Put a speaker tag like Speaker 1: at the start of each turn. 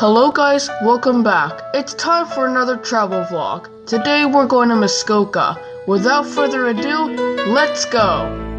Speaker 1: Hello guys, welcome back. It's time for another travel vlog. Today we're going to Muskoka. Without further ado, let's go!